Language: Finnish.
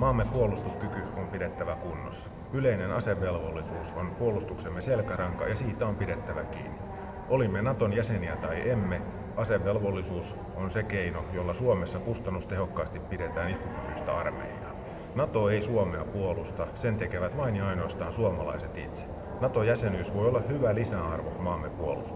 Maamme puolustuskyky on pidettävä kunnossa. Yleinen asevelvollisuus on puolustuksemme selkäranka ja siitä on pidettävä kiinni. Olimme Naton jäseniä tai emme, asevelvollisuus on se keino, jolla Suomessa kustannustehokkaasti pidetään iskukykyistä armeijaa. Nato ei Suomea puolusta, sen tekevät vain ja ainoastaan suomalaiset itse. Nato-jäsenyys voi olla hyvä lisäarvo maamme puolustukselle.